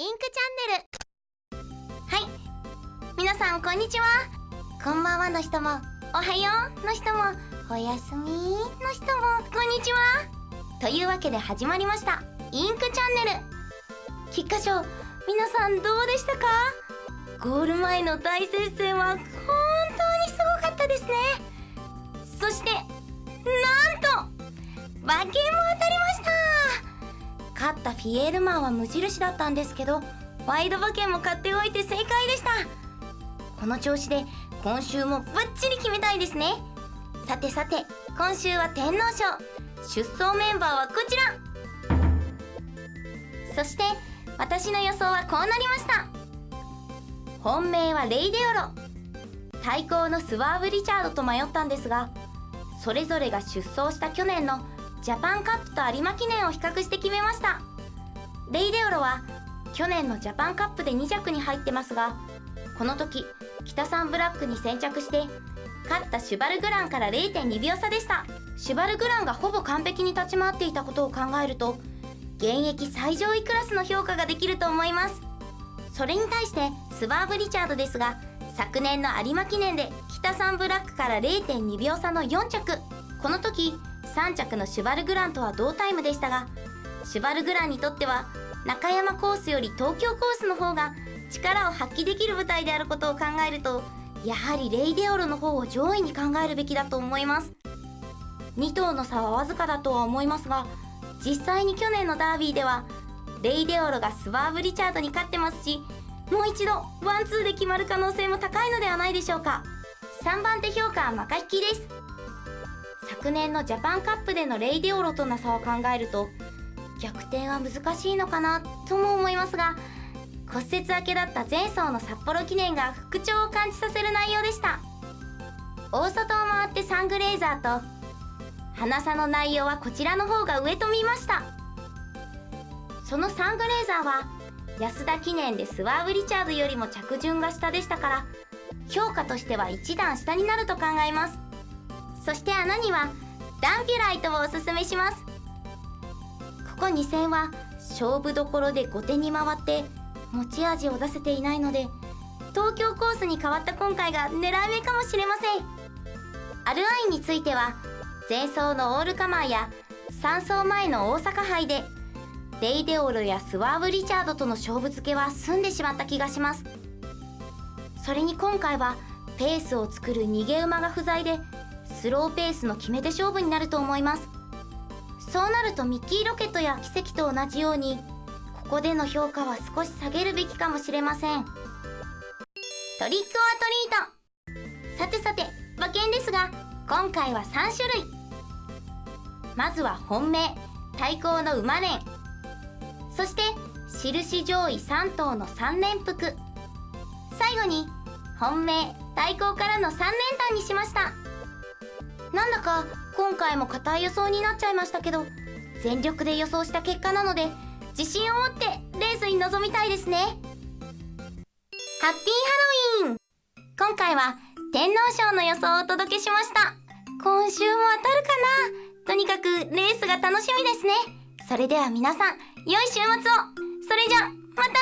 インクチャンネル。はい。皆さんこんにちは。こんばんはの人もおはようの人もおやすみの人もこんにちは。というわけで始まりました。インクチャンネル。菊花賞皆さんどうでしたか？ゴール前の大接戦は本当にすごかったですね。そしてなんと馬券も当たり勝ったフィエールマンは無印だったんですけどワイド馬券も買っておいて正解でした。この調子で今週もバッチリ決めたいですね。さてさて今週は天皇賞。出走メンバーはこちら。そして私の予想はこうなりました。本命はレイデオロ。対抗のスワーブ・リチャードと迷ったんですがそれぞれが出走した去年のジャパンカップと有馬記念を比較して決めました。レイデオロは去年のジャパンカップで2着に入ってますがこの時北サンブラックに先着して勝ったシュバルグランから0.2秒差でした。シュバルグランがほぼ完璧に立ち回っていたことを考えると現役最上位クラスの評価ができると思います。それに対してスワーブ・リチャードですが昨年の有馬記念で北サンブラックから0.2秒差の4着。この時3着のシュバルグランとは同タイムでしたがシュバルグランにとっては中山コースより東京コースの方が力を発揮できる舞台であることを考えるとやはりレイデオロの方を上位に考えるべきだと思います。2頭の差はわずかだとは思いますが実際に去年のダービーではレイデオロがスワーブ・リチャードに勝ってますしもう一度ワンツーで決まる可能性も高いのではないでしょうか。3番手評価はマカヒキです。昨年のジャパンカップでのレイデオロとの差を考えると逆転は難しいのかなとも思いますが骨折明けだった前走の札幌記念が復調を感じさせる内容でした。大外を回ってサングレーザーとハナ差の内容はこちらの方が上と見ました。そのサングレーザーは安田記念でスワーブ・リチャードよりも着順が下でしたから評価としては1段下になると考えます。そして穴にはダンピュライトをおすすめします。ここ2戦は勝負どころで後手に回って持ち味を出せていないので東京コースに変わった今回が狙い目かもしれません。アルアインについては前走のオールカマーや3走前の大阪杯でレイデオロやスワーブ・リチャードとの勝負付けは済んでしまった気がします。それに今回はペースを作る逃げ馬が不在でスローペースの決め手勝負になると思います。そうなるとミッキーロケットや奇跡と同じようにここでの評価は少し下げるべきかもしれません。トリックオアトリート。さてさて馬券ですが今回は3種類。まずは本命対抗の馬連。そして印上位3頭の3連複最後に本命対抗からの3連単にしました。なんだか今回も硬い予想になっちゃいましたけど全力で予想した結果なので自信を持ってレースに臨みたいですね。ハッピーハロウィン。今回は天皇賞の予想をお届けしました。今週も当たるかな？とにかくレースが楽しみですね。それでは皆さん良い週末を。それじゃまたね